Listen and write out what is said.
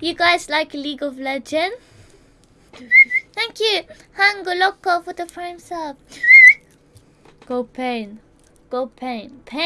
You guys like League of Legends? Thank you, Hango Loco for the prime sub. Go pain. Go pain. Pain.